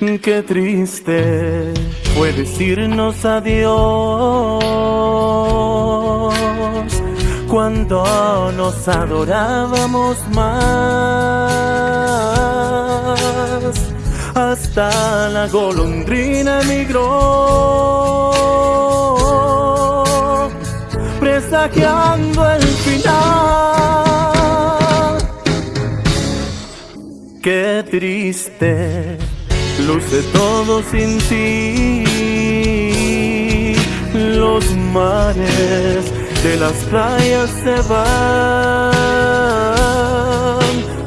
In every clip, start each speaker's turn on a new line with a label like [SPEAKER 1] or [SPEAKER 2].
[SPEAKER 1] Qué triste fue decirnos adiós cuando nos adorábamos más. Hasta la golondrina emigró, presagiando el final. Qué triste luce todo sin ti. Los mares de las playas se van,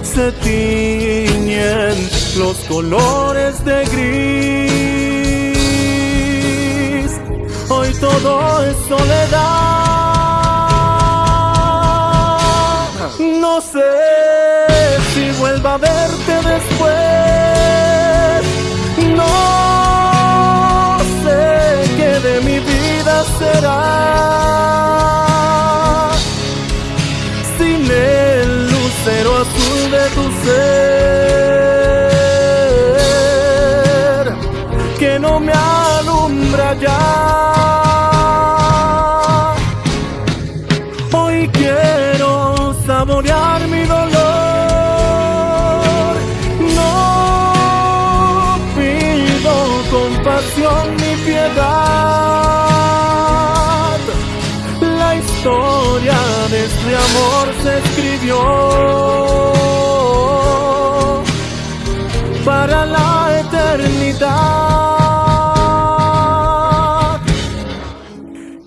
[SPEAKER 1] se tiñen los colores de gris. Hoy todo es soledad. Tu ser, que no me alumbra ya. Hoy quiero saborear mi dolor. No pido compasión ni piedad. La historia de este amor se escribió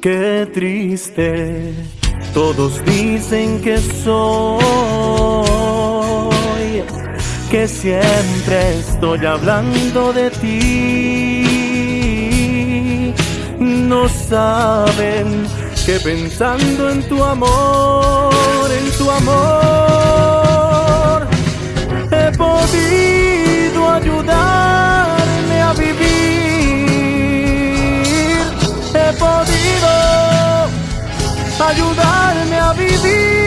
[SPEAKER 1] Qué triste, todos dicen que soy, que siempre estoy hablando de ti. No saben que pensando en tu amor, en tu amor, ayudarme a vivir.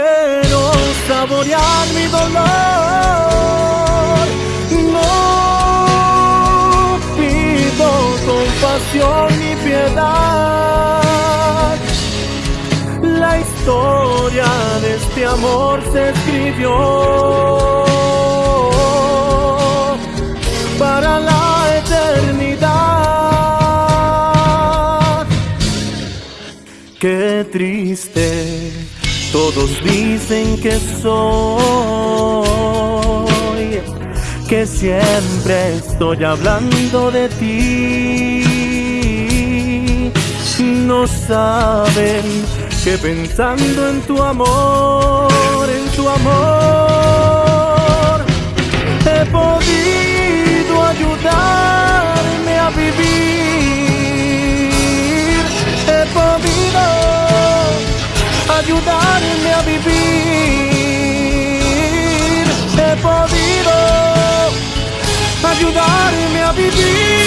[SPEAKER 1] Quiero saborear mi dolor. No pido compasión ni piedad. La historia de este amor se escribió para la eternidad. Qué triste, todos dicen que soy, que siempre estoy hablando de ti. No saben que pensando en tu amor, en tu amor, ajudar-me a viver.